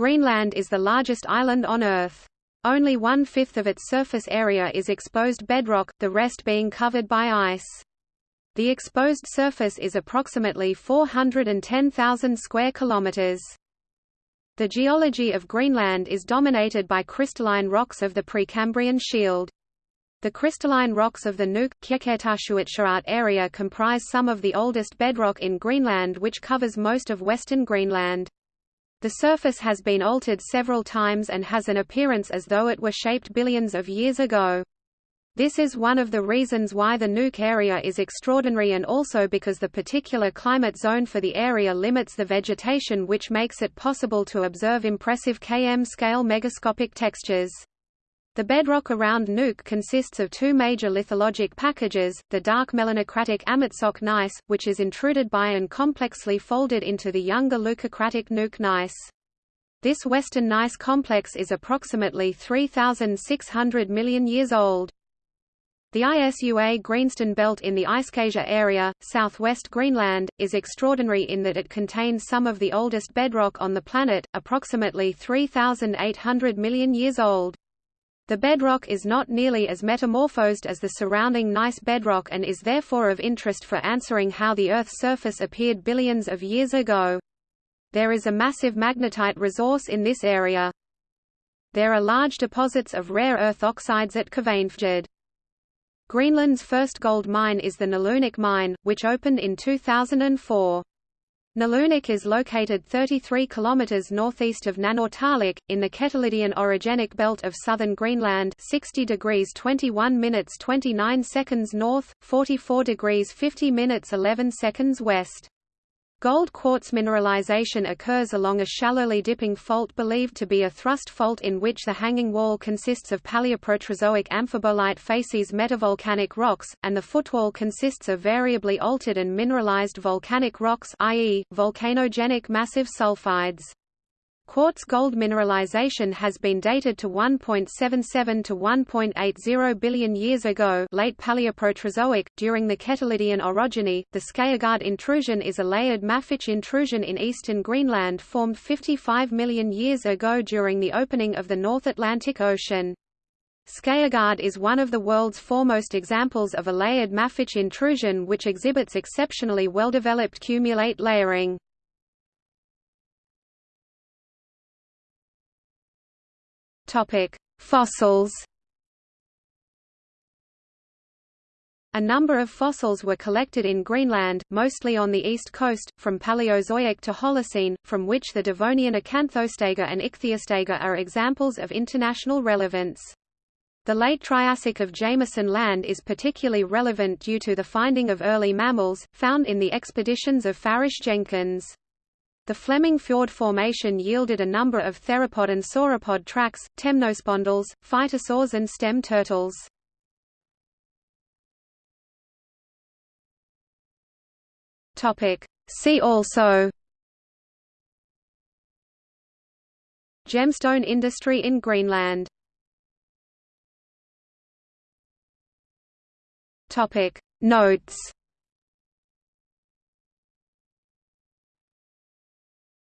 Greenland is the largest island on Earth. Only one-fifth of its surface area is exposed bedrock, the rest being covered by ice. The exposed surface is approximately 410,000 square kilometers. The geology of Greenland is dominated by crystalline rocks of the Precambrian Shield. The crystalline rocks of the Nuuk area comprise some of the oldest bedrock in Greenland which covers most of western Greenland. The surface has been altered several times and has an appearance as though it were shaped billions of years ago. This is one of the reasons why the Nuuk area is extraordinary and also because the particular climate zone for the area limits the vegetation which makes it possible to observe impressive km-scale megascopic textures. The bedrock around Nuuk consists of two major lithologic packages, the dark melanocratic Amitsoq gneiss, which is intruded by and complexly folded into the younger leucocratic Nuuk gneiss. This western gneiss complex is approximately 3,600 million years old. The ISUA Greenstone Belt in the Isukasia area, southwest Greenland, is extraordinary in that it contains some of the oldest bedrock on the planet, approximately 3,800 million years old. The bedrock is not nearly as metamorphosed as the surrounding gneiss bedrock and is therefore of interest for answering how the Earth's surface appeared billions of years ago. There is a massive magnetite resource in this area. There are large deposits of rare earth oxides at Kvanefjeld. Greenland's first gold mine is the Nalunaq mine, which opened in 2004. Nalunaq is located 33 km northeast of Nanortalik, in the Ketilidian orogenic belt of southern Greenland 60 degrees 21 minutes 29 seconds north, 44 degrees 50 minutes 11 seconds west. Gold quartz mineralization occurs along a shallowly dipping fault believed to be a thrust fault in which the hanging wall consists of Paleoproterozoic amphibolite facies metavolcanic rocks, and the footwall consists of variably altered and mineralized volcanic rocks i.e., volcanogenic massive sulfides. Quartz gold mineralization has been dated to 1.77 to 1.80 billion years ago late Paleoproterozoic, during the Ketilidian orogeny. The Skaergaard intrusion is a layered mafic intrusion in eastern Greenland formed 55 million years ago during the opening of the North Atlantic Ocean. Skaergaard is one of the world's foremost examples of a layered mafic intrusion which exhibits exceptionally well-developed cumulate layering. Topic: Fossils. A number of fossils were collected in Greenland, mostly on the east coast, from Paleozoic to Holocene, from which the Devonian Acanthostega and Ichthyostega are examples of international relevance. The late Triassic of Jameson Land is particularly relevant due to the finding of early mammals, found in the expeditions of Farish Jenkins. The Fleming Fjord Formation yielded a number of theropod and sauropod tracks, temnospondyls, phytosaurs and stem turtles. See also Gemstone industry in Greenland. Notes